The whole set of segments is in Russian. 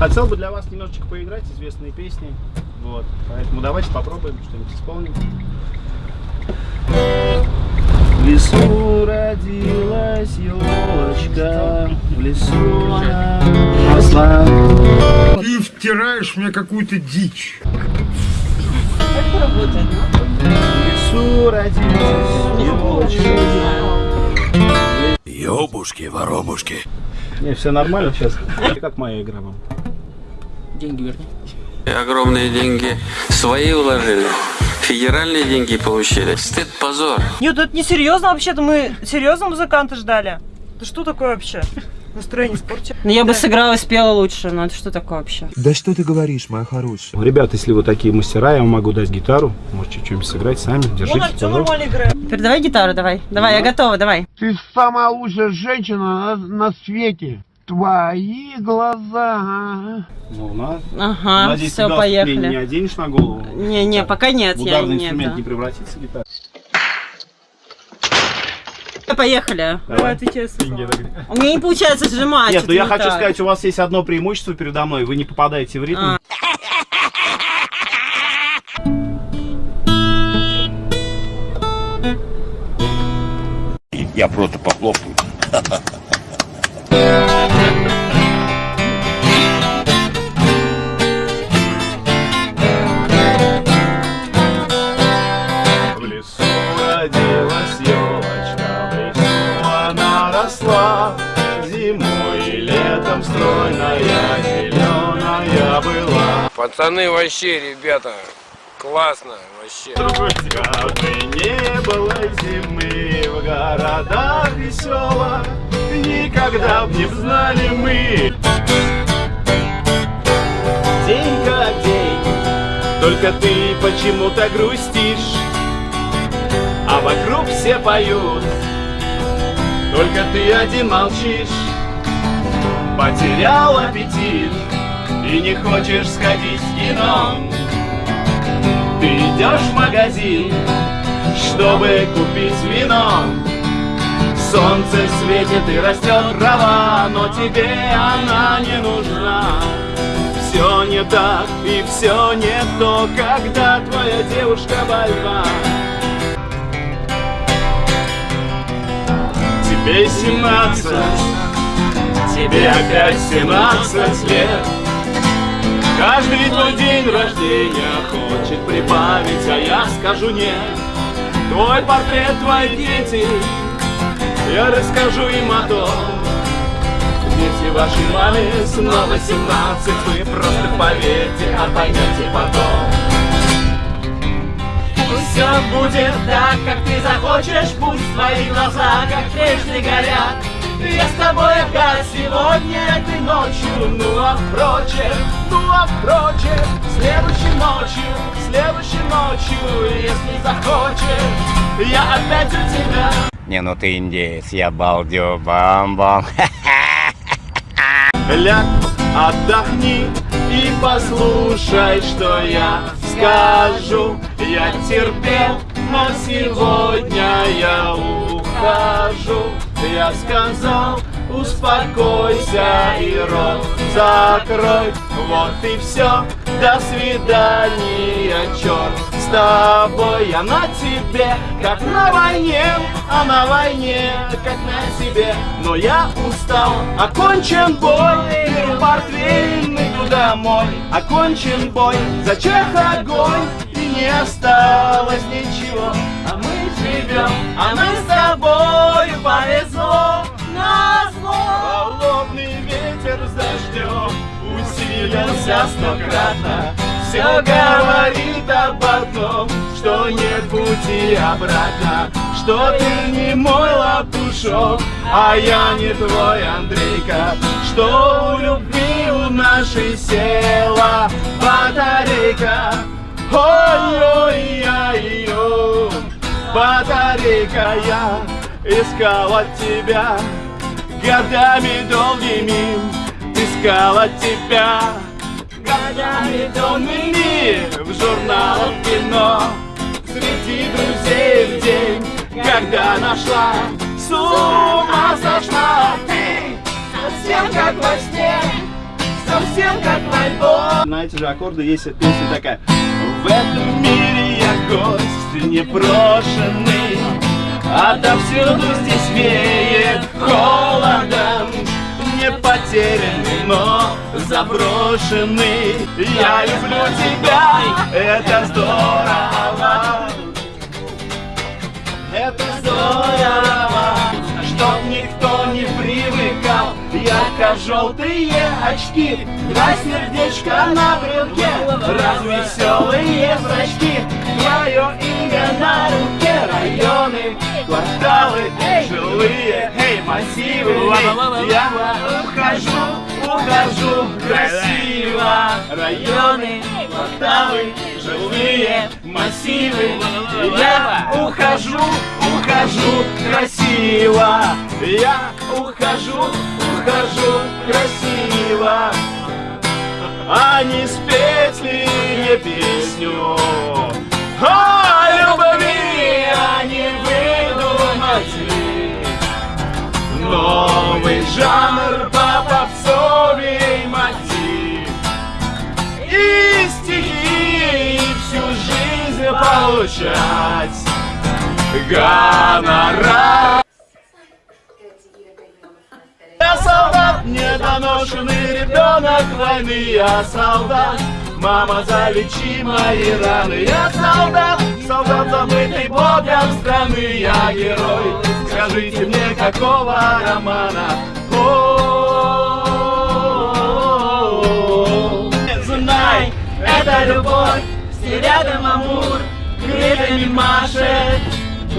Хотел бы для вас немножечко поиграть известные песни. Вот. Поэтому давайте попробуем что-нибудь исполнить. В лесу родилась елочка, в лесу она росла. Ты втираешь мне какую-то дичь. В лесу родилась елочка. Ёбушки, воробушки. Не, все нормально сейчас. Как моя игра вам? Деньги верни. Огромные деньги свои уложили. Федеральные деньги получили. Стыд, позор. Нет, это не серьезно вообще-то. Мы серьезно музыканта ждали. Это что такое вообще? Настроение испортил. Ну, я бы сыграла и спела лучше, но это что такое вообще? Да что ты говоришь, моя хорошая? Ребят, если вы такие мастера, я вам могу дать гитару. Можете что-нибудь сыграть сами. Вон Держите, Артем пожалуйста. нормально играет. Передавай гитару, давай. Давай, я готова, давай. Ты самая лучшая женщина на, на свете. Твои глаза. Ну, на. Ага, Надеюсь, все, мне не поехали. оденешь на голову. Не, не, пока нет, В я ударный нет. инструмент да. не превратится гитара. Поехали. Давай, сам. У меня не получается сжимать. Нет, ну это я не хочу так. сказать, у вас есть одно преимущество передо мной. Вы не попадаете в ритм. А. Я просто похлопаю. Пацаны, вообще, ребята, классно, вообще. Бы не было зимы в городах весело, Никогда б не знали мы. День как день, только ты почему-то грустишь, А вокруг все поют, только ты один молчишь. Потерял аппетит и не хочешь сходить в кино. Ты идешь в магазин, чтобы купить вино. Солнце светит и растет трава, но тебе она не нужна. Все не так и все не то, когда твоя девушка больна. Тебе семнадцать, тебе опять семнадцать лет. Каждый твой день рождения хочет прибавить, а я скажу нет. Твой портрет, твои дети, я расскажу им о том. Дети вашей маме снова 17, вы просто поверьте, а поймете потом. Пусть все будет так, как ты захочешь, пусть твои глаза, как прежде горят. Я с тобой опять сегодня этой ночью, ну а впрочем, ну а впрочем, следующей ночью, следующей ночью, если захочешь, я опять у тебя. Не, ну ты индеец, я балдю бам-бам. Ляг, отдохни и послушай, что я скажу. Я терпел, но сегодня я ухожу. Я сказал, успокойся и рот закрой. Вот и все, до свидания, черт с тобой. Я на тебе, как на войне, а на войне, как на себе. Но я устал, окончен бой, беру портфель, иду домой. Окончен бой, зачех огонь, и не осталось ничего. Живем, а мы с тобой повезло. Назло холодный ветер с дождем усилился стократно. Все говорит об одном, что нет пути обратно, что ты не мой лопушок, а я не твой Андрейка, что у любви у нашей села батарейка. Ой-ой-ой-ой, батарейка, я искал от тебя годами долгими, искал от тебя годами долгими в журналах кино. Среди друзей в день, когда нашла с ума сошла ты совсем как во сне совсем как в альбом. На эти же аккорды есть песня такая. В этом мире я гость непрошенный, Отовсюду здесь веет холодом, Не потерянный, но заброшенный. Я люблю тебя, это здорово. Это здорово, не привыкал Ярко-желтые очки, два сердечка на брелке. Развеселые зрачки, твое имя на руке. Районы, кварталы, жилые, эй, массивы. Я ухожу, ухожу красиво. Районы, кварталы, жилые, массивы. Я ухожу, ухожу красиво Я ухожу, ухожу красиво. А не спеть ли мне песню? О любви, а не выдумать. Ли Новый жанр по попсовый мотив И стихи, и всю жизнь получать. Гонорар солдат, недоношенный ребенок войны Я солдат, мама, залечи мои раны Я солдат, солдат, забытый богом страны Я герой, скажите мне, какого романа? О, Знай, это любовь, все рядом амур Крыльями машет.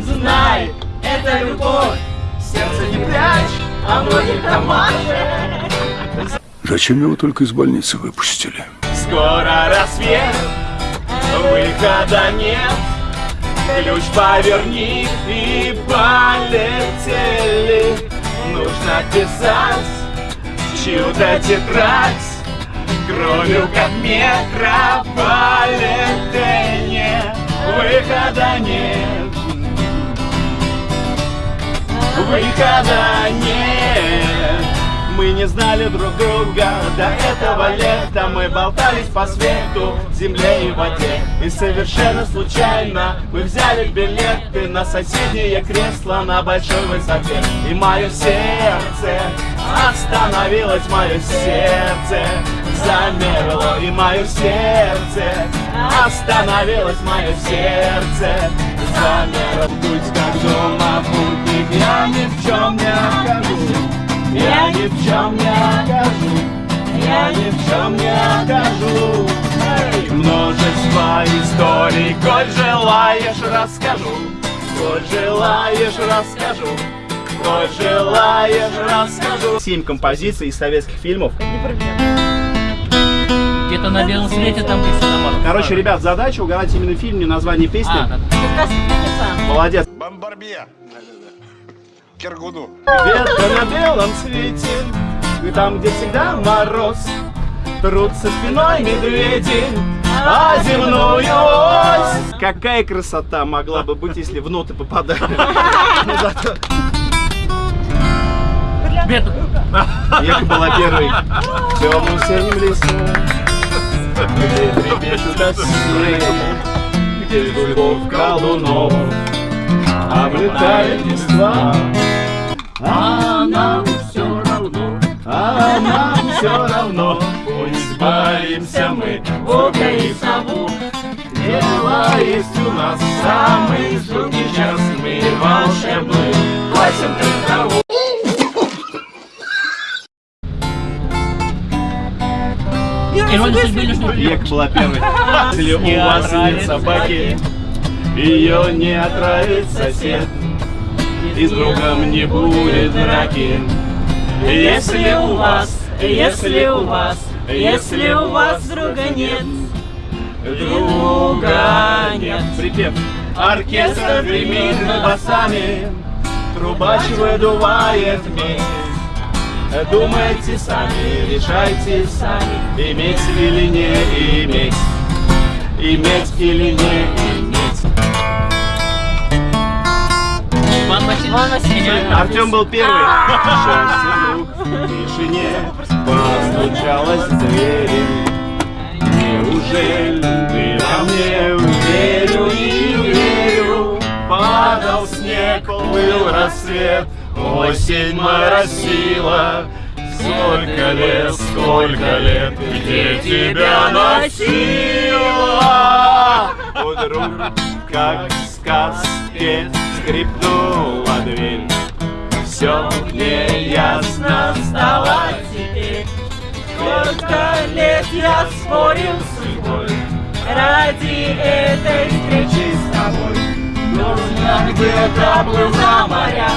Знай, это любовь, сердце не прячь а многих там машет. Зачем его только из больницы выпустили? Скоро рассвет, выхода нет. Ключ поверни и полетели. Нужно писать чью-то тетрадь. Кровью как метрополитене. Выхода нет. Выхода нет. Мы не знали друг друга. До этого лета Мы болтались по свету, земле и воде. И совершенно случайно мы взяли билеты На соседнее кресло на большой высоте. И мое сердце остановилось, мое сердце замерло. И мое сердце остановилось, мое сердце замерло. Путь как дома путник, я ни в чем не ни в чем не окажу, я ни в чем не окажу. Эй! Множество историй, коль желаешь, расскажу, коль желаешь, расскажу. Коль желаешь, расскажу. Семь композиций из советских фильмов. Где-то на белом свете там где Короче, ребят, задача угадать именно фильм, не название песни. А, да, да. Молодец. Бомбарбия. Киргуду. Ветка на белом свете, и там, где всегда мороз, Трутся спиной медведи, а земную ось. Какая красота могла бы быть, если в ноты попадали. Ну, зато Бед- Ека была первой. В темном синем лесу, где трепещут осы, где любовь колдунов облетает листва. А нам все равно, а нам все равно, пусть боимся мы волка и сову. Дело есть у нас самый жуткий час, мы волшебный, косим траву. Ирония судьбы или что? Век была первой. Если у вас нет собаки, ее не отравит сосед. И с другом не будет драки. Если у вас, если у вас, если у вас друга нет, друга нет. Припев. Оркестр гремит басами, трубач выдувает медь. Думайте сами, решайте сами, иметь или не иметь, иметь или не иметь. Васильевич. Меня- Артем был первый. Счастье вдруг в тишине постучалась в двери. Неужели ты во мне верю и верю? Падал снег, плыл рассвет, осень моросила. Сколько лет, сколько лет, где тебя носила? Вдруг, как сказке, скрипнула дверь. Все мне ясно стало теперь. Сколько лет я спорил с судьбой Ради этой встречи с тобой Нужно где-то был за моря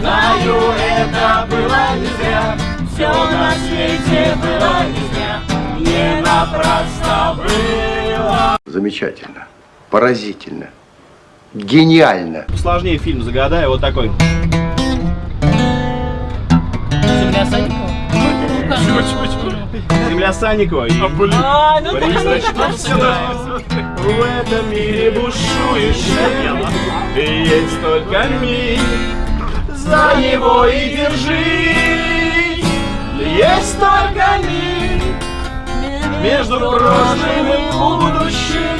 Знаю, это было не зря Все на свете было не зря Не напрасно было Замечательно. Поразительно. Гениально. Сложнее фильм загадай, вот такой. Земля Санькова? Земля Санникова. И А, ну да, Тачковского. В этом мире бушуешь И есть только миг. За него и держись Есть только миг. Между прошлым и будущим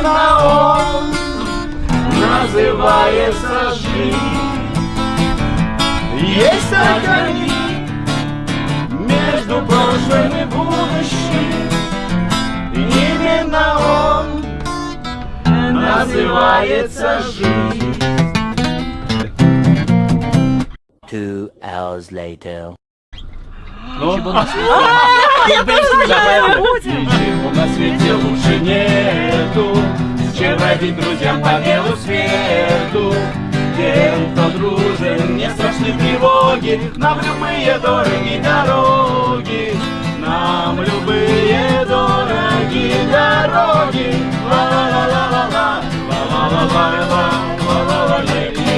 Именно он Называется жизнь Есть миг между прошлым и будущим Именно он называется жизнь Two hours later. Ну? Ничего а на свете. Ничего на свете лучше нету. Чем родить друзьям по белу свету? Тем, кто дружен, не страшны тревоги. Нам любые дороги дороги. Нам любые дороги дороги. Ла-ла-ла-ла-ла. Ла-ла-ла-ла-ла. Ла-ла-ла-ла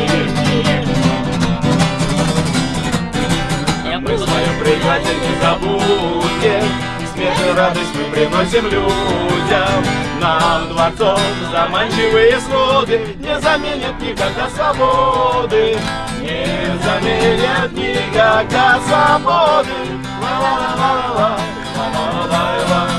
Предатель не забудет Смех и радость мы приносим людям. Нам дворцом заманчивые своды Не заменят никогда свободы. Не заменят никогда свободы. Ла-ла-ла-ла-ла Ла-ла-ла-ла-ла